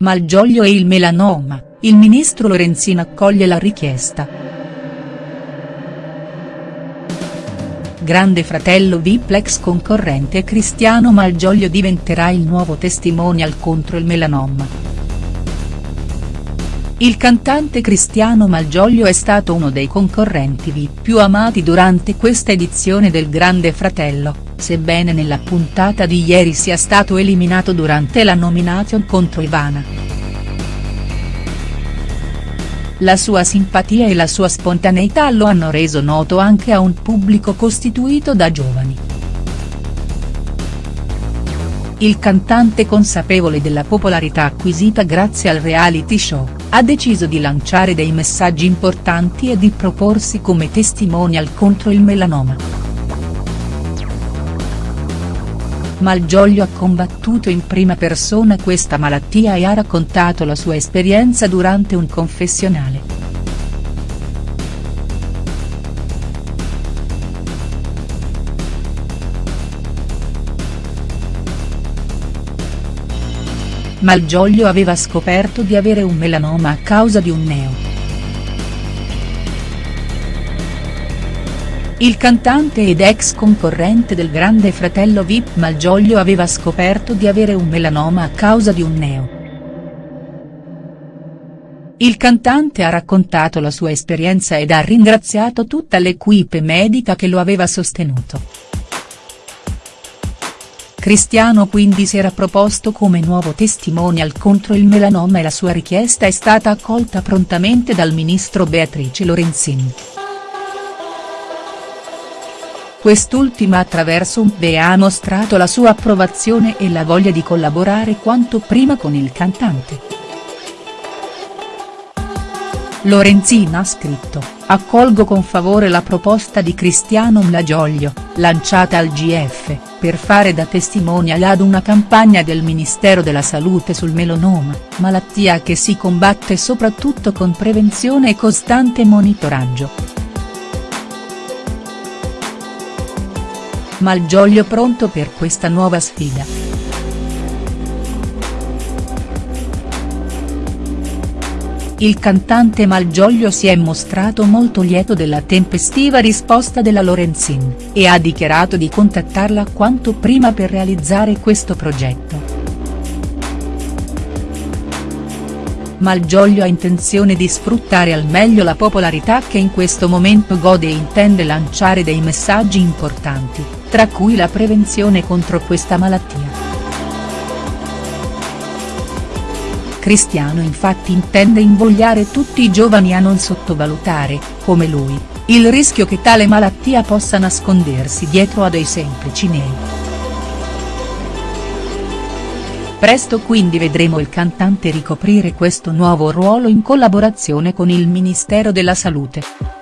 Malgioglio e il melanoma, il ministro Lorenzin accoglie la richiesta. Grande fratello VIP l'ex concorrente Cristiano Malgioglio diventerà il nuovo testimonial contro il melanoma. Il cantante Cristiano Malgioglio è stato uno dei concorrenti VIP più amati durante questa edizione del Grande Fratello, sebbene nella puntata di ieri sia stato eliminato durante la nomination contro Ivana. La sua simpatia e la sua spontaneità lo hanno reso noto anche a un pubblico costituito da giovani. Il cantante consapevole della popolarità acquisita grazie al reality show, ha deciso di lanciare dei messaggi importanti e di proporsi come testimonial contro il melanoma. Malgioglio ha combattuto in prima persona questa malattia e ha raccontato la sua esperienza durante un confessionale. Malgioglio aveva scoperto di avere un melanoma a causa di un neo. Il cantante ed ex concorrente del Grande Fratello Vip Malgioglio aveva scoperto di avere un melanoma a causa di un neo. Il cantante ha raccontato la sua esperienza ed ha ringraziato tutta l'equipe medica che lo aveva sostenuto. Cristiano quindi si era proposto come nuovo testimonial contro il melanoma e la sua richiesta è stata accolta prontamente dal ministro Beatrice Lorenzin. Quest'ultima attraverso un BE ha mostrato la sua approvazione e la voglia di collaborare quanto prima con il cantante. Lorenzina ha scritto, accolgo con favore la proposta di Cristiano Mlagioglio, lanciata al GF, per fare da testimonial ad una campagna del Ministero della Salute sul melanoma, malattia che si combatte soprattutto con prevenzione e costante monitoraggio. Malgioglio pronto per questa nuova sfida. Il cantante Malgioglio si è mostrato molto lieto della tempestiva risposta della Lorenzin, e ha dichiarato di contattarla quanto prima per realizzare questo progetto. Malgioglio ha intenzione di sfruttare al meglio la popolarità che in questo momento gode e intende lanciare dei messaggi importanti, tra cui la prevenzione contro questa malattia. Cristiano infatti intende invogliare tutti i giovani a non sottovalutare, come lui, il rischio che tale malattia possa nascondersi dietro a dei semplici nei. Presto quindi vedremo il cantante ricoprire questo nuovo ruolo in collaborazione con il Ministero della Salute.